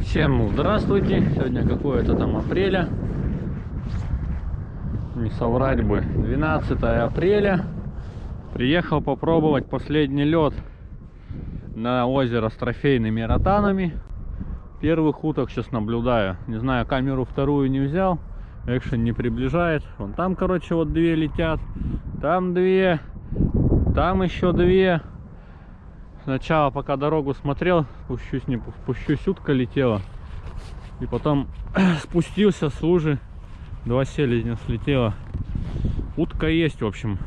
Всем здравствуйте! Сегодня какое-то там апреля. Не соврать бы. 12 апреля. Приехал попробовать последний лед на озеро с трофейными ротанами. Первых уток сейчас наблюдаю. Не знаю, камеру вторую не взял. Экшен не приближает. Вон там, короче, вот две летят. Там две. Там еще две. Сначала, пока дорогу смотрел, пущусь, не пущусь, утка летела. И потом спустился с лужи. Два селезня слетело. Утка есть, в общем.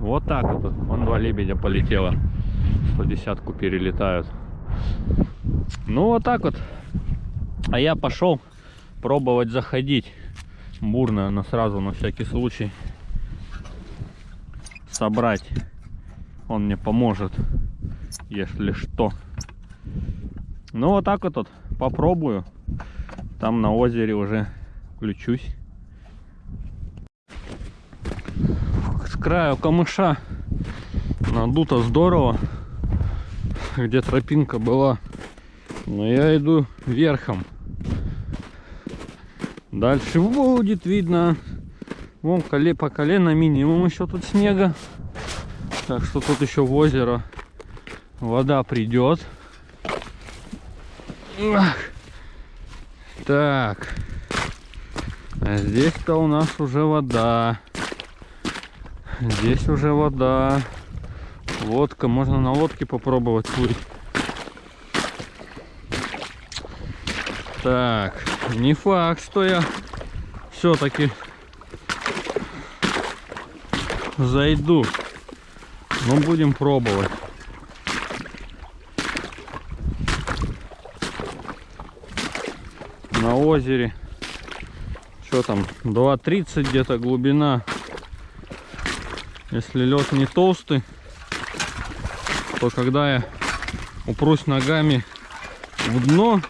Вот так вот. Вон два лебедя полетело. 110-ку перелетают. Ну, вот так вот. А я пошел пробовать заходить. Бурно, но сразу на всякий случай собрать. Он мне поможет, если что. Ну, вот так вот, вот попробую. Там на озере уже включусь. С краю камыша надуто здорово. Где тропинка была. Но я иду верхом. Дальше будет видно. Вон коле по колено минимум еще тут снега. Так что тут еще в озеро вода придет. Так. А здесь-то у нас уже вода. Здесь уже вода. Лодка. Можно на лодке попробовать плыть. Так. Не факт, что я все-таки зайду. Но будем пробовать. На озере. Что там? 2.30 где-то глубина. Если лед не толстый, то когда я упрусь ногами в дно,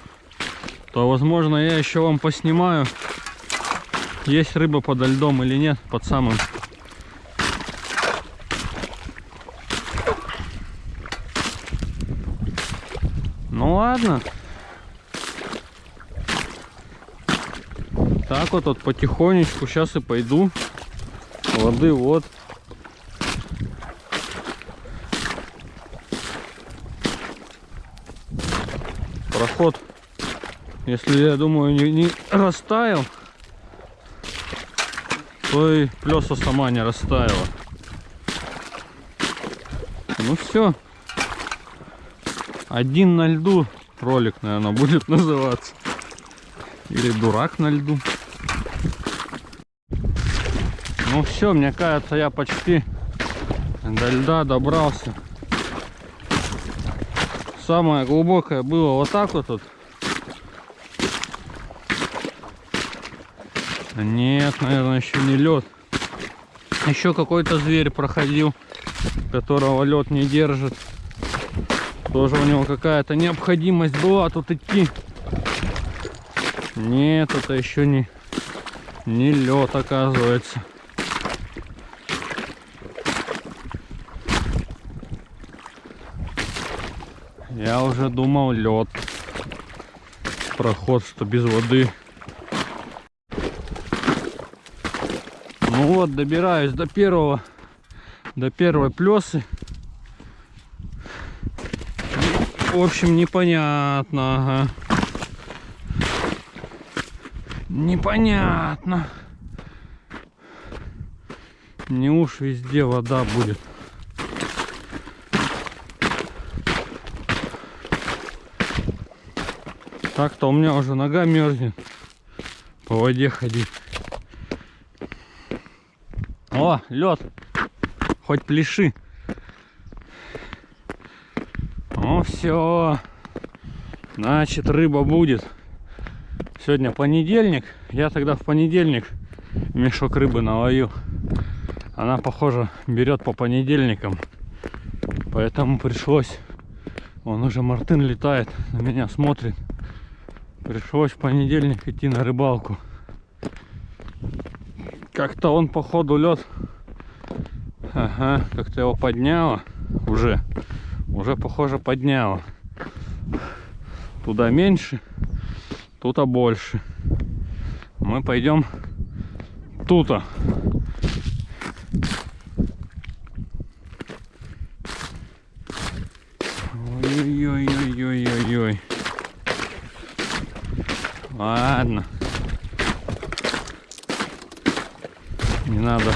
то возможно я еще вам поснимаю есть рыба подо льдом или нет под самым ну ладно так вот вот потихонечку сейчас и пойду воды вот проход если, я думаю, не, не растаял, то и плеса сама не растаяла. Ну все. Один на льду ролик, наверное, будет называться. Или дурак на льду. Ну все, мне кажется, я почти до льда добрался. Самое глубокое было вот так вот. вот Нет, наверное, еще не лед. Еще какой-то зверь проходил, которого лед не держит. Тоже у него какая-то необходимость была тут идти. Нет, это еще не, не лед, оказывается. Я уже думал лед. Проход, что без воды. Ну вот, добираюсь до первого, до первой плесы. В общем, непонятно, ага. Непонятно. Не уж везде вода будет. Так-то у меня уже нога мерзнет по воде ходить. О, лед. Хоть пляши. Ну все. Значит, рыба будет. Сегодня понедельник. Я тогда в понедельник мешок рыбы наловил. Она, похоже, берет по понедельникам. Поэтому пришлось... Он уже Мартын летает, на меня смотрит. Пришлось в понедельник идти на рыбалку. Как-то он, походу, лед. Ага, как-то его подняло уже. Уже, похоже, подняло. Туда меньше. Тут-то больше. Мы пойдем тут-то. Ой-ой-ой-ой-ой-ой. Ладно. Не надо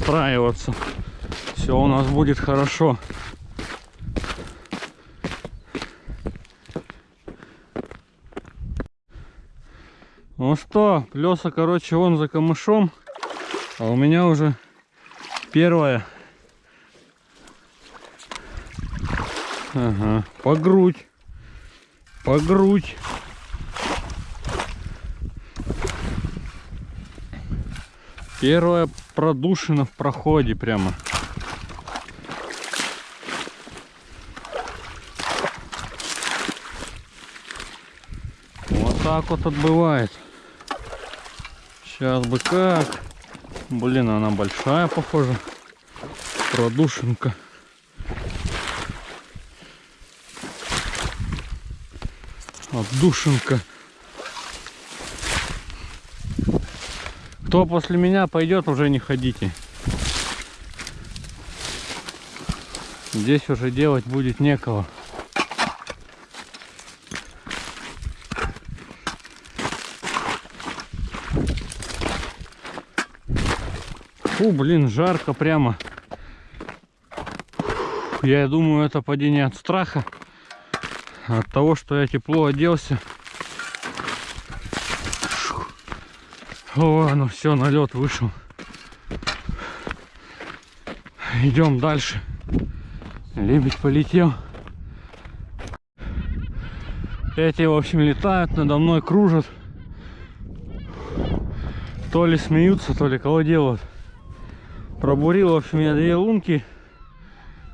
расстраиваться. Все у нас будет хорошо. Ну что, плеса, короче, вон за камышом. А у меня уже первая. Ага, по грудь. По грудь. Первая продушина в проходе прямо. Вот так вот отбывает. Сейчас бы как. Блин, она большая, похоже. Продушинка. Отдушинка. Кто после меня пойдет, уже не ходите. Здесь уже делать будет некого. Фу, блин, жарко прямо. Я думаю, это падение от страха. От того, что я тепло оделся. О, ну все, на лед вышел. Идем дальше. Лебедь полетел. Эти, в общем, летают надо мной, кружат. То ли смеются, то ли кого делают. Пробурил, в общем, я две лунки.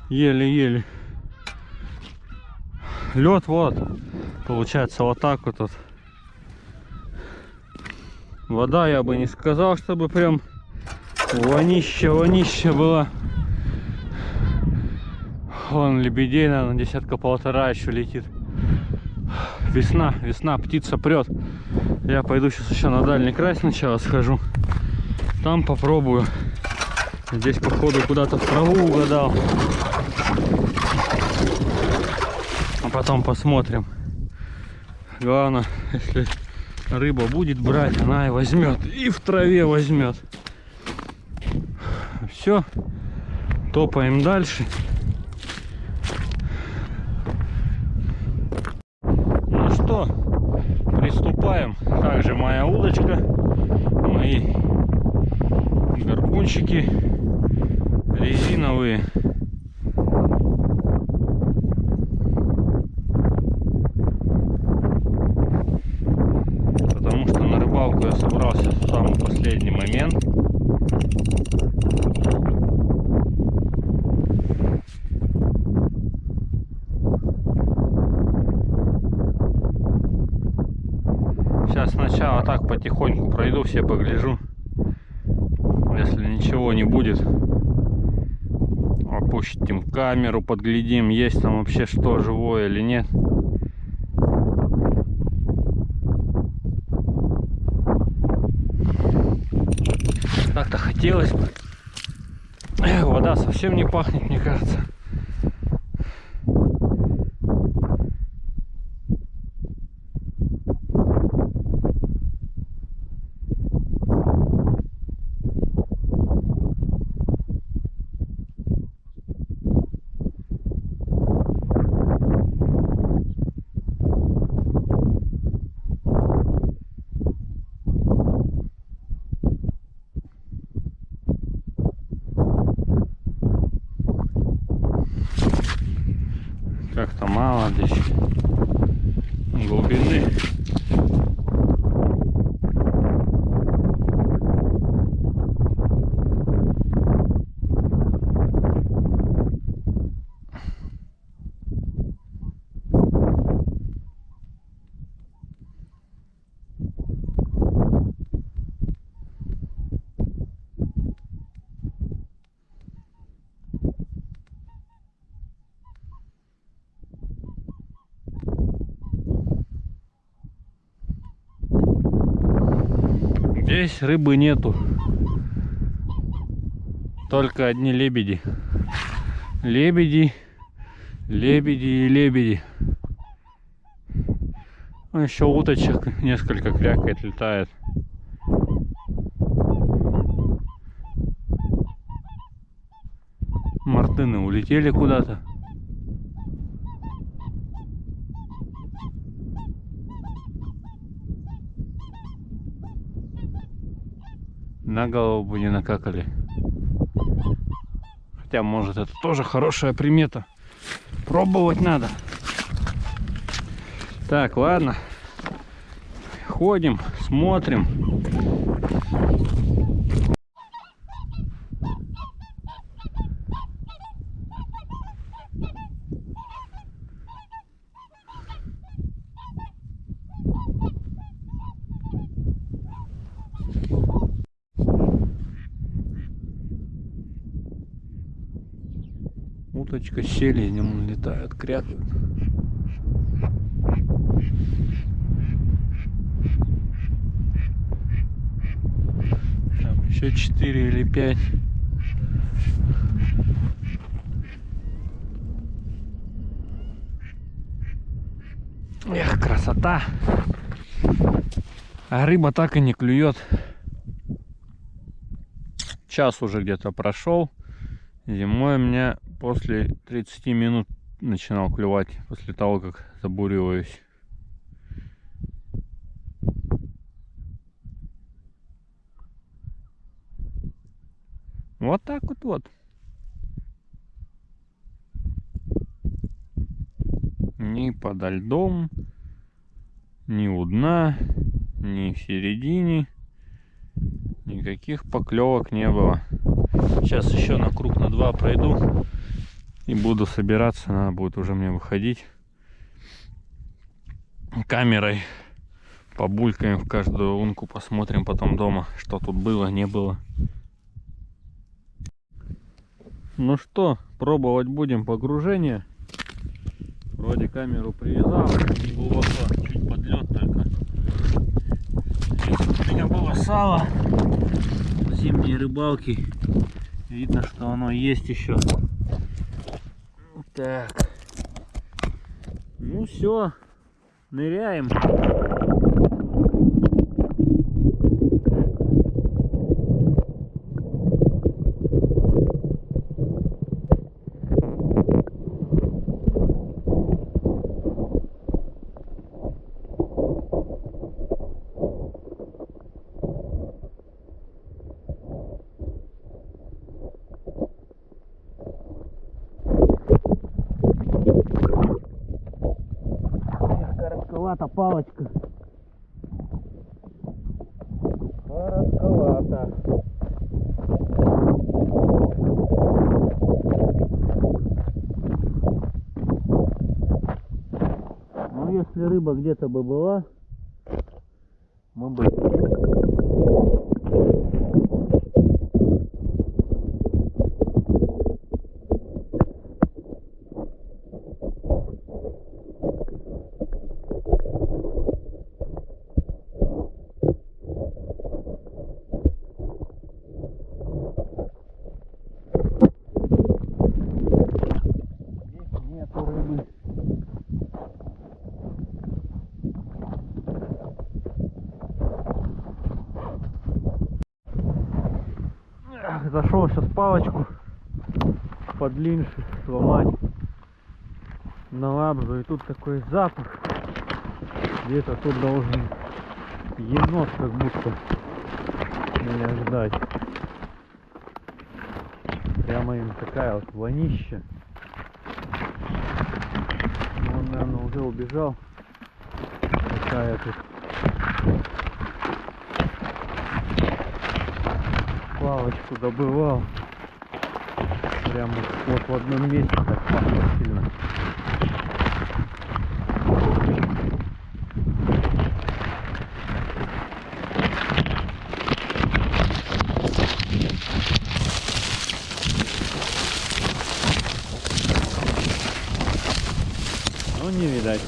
Еле-еле. Лед вот. Получается вот так вот. вот. Вода я бы не сказал, чтобы прям вонища, вонища была. Вон лебедей, наверное, десятка полтора еще летит. Весна, весна, птица прет. Я пойду сейчас еще на дальний край сначала схожу. Там попробую. Здесь, походу, куда-то в траву угадал. А потом посмотрим. Главное, если рыба будет брать, она и возьмет. И в траве возьмет. Все. Топаем дальше. Ну что, приступаем. Также моя удочка, мои горбунчики резиновые. Потому что на рыбалку я собрался в самый последний момент. Сейчас сначала так потихоньку пройду, все погляжу. Если ничего не будет, опустим камеру, подглядим, есть там вообще что, живое или нет. Так-то хотелось бы. Вода совсем не пахнет, мне кажется. Thank you. Здесь рыбы нету. Только одни лебеди. Лебеди, лебеди и лебеди. Ну, еще уточек несколько крякает, летает. Мартыны улетели куда-то. На голову бы не накакали. Хотя, может, это тоже хорошая примета. Пробовать надо. Так, ладно. Ходим, смотрим. Уточка с селенем летают, крякают. Там еще 4 или 5. Эх, красота. А рыба так и не клюет. Час уже где-то прошел. Зимой у меня после 30 минут начинал клевать, после того, как забуриваюсь. Вот так вот вот. Ни подо льдом, ни у дна, ни в середине. Никаких поклевок не было. Сейчас еще на круг на два пройду и буду собираться. Надо будет уже мне выходить камерой. Побулькаем в каждую лунку, посмотрим потом дома, что тут было, не было. Ну что, пробовать будем погружение. Вроде камеру привязал, не глубоко, чуть подлет только. Здесь у меня было сало зимней рыбалки. Видно, что оно есть еще. Так. Ну все, ныряем. Палочка. Коротковата. Ну если рыба где-то бы была, мы бы Здесь нету рыбы. Эх, Зашел палочку подлиннее сломать на лабзу и тут такой запах. Где-то тут должен енот как будто меня ждать. Прямо им такая вот вонища. Он наверное уже убежал. Такая тут палочку добывал прямо вот в одном месте так пахло сильно Ну не видать.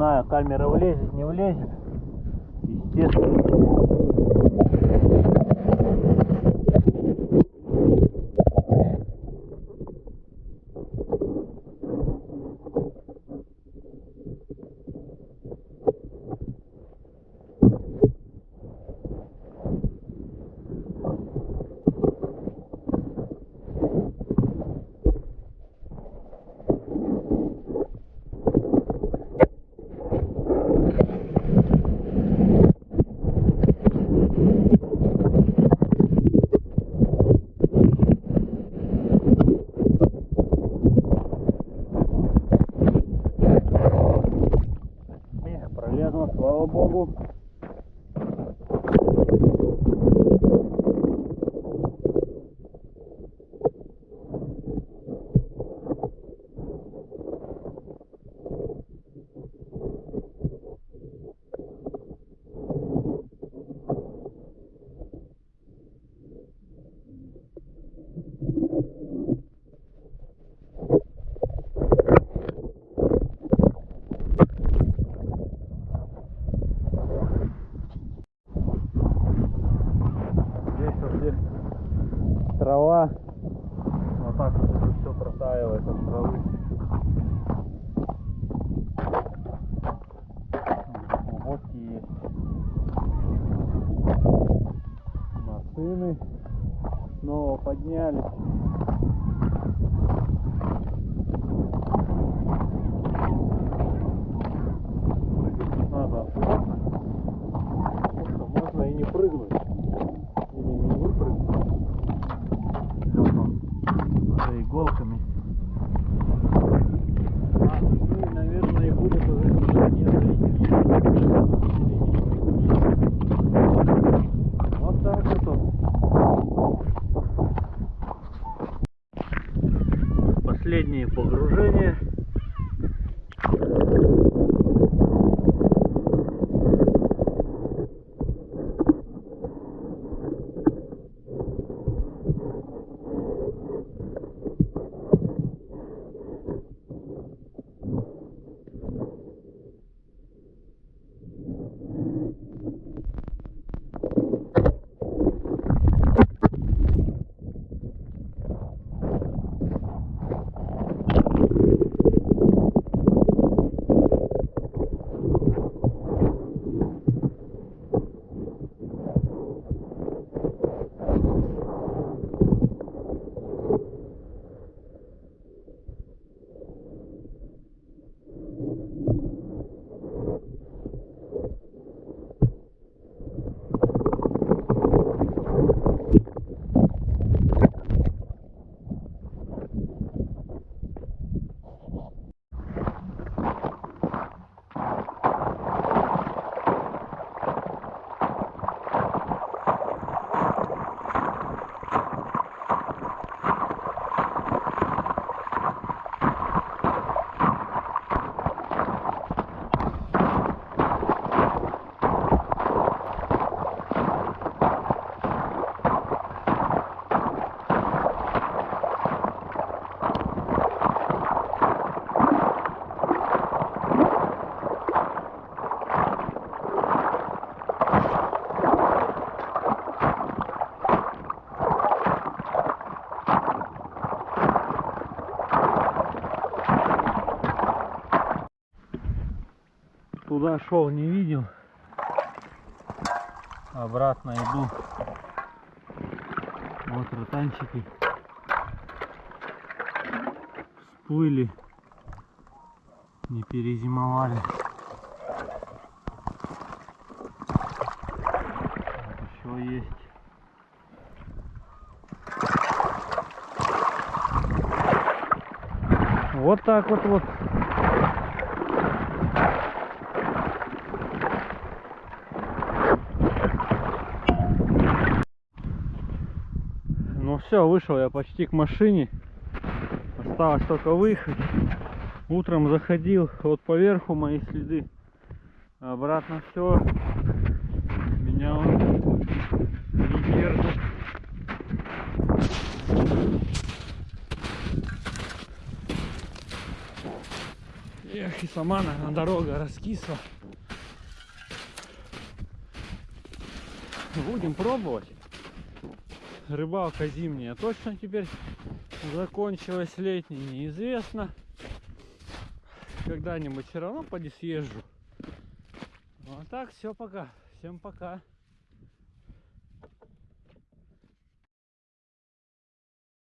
знаю, камера влезет, не влезет. Естественно. Эх, пролезла, слава богу. Здесь вообще трава. Вот так вот уже все протаивает от травы. Есть. Машины снова поднялись. Надо можно и не прыгнуть. Или не выпрыгнуть. Вот он. За иголками. А, ну и, наверное, и будет уже не зайти. Вот так вот он. Последние погружения. Туда шел, не видел. Обратно иду. Вот ротанчики. Всплыли. Не перезимовали. Еще есть. Вот так вот вот. Ну все, вышел я почти к машине. Осталось только выехать. Утром заходил, вот поверху мои следы. Обратно все. Меня он не держит. Эх. И сама, наверное, дорога раскисла. Будем пробовать. Рыбалка зимняя точно теперь закончилась, летняя неизвестно. Когда-нибудь все равно поди съезжу. Ну а так, все пока. Всем пока.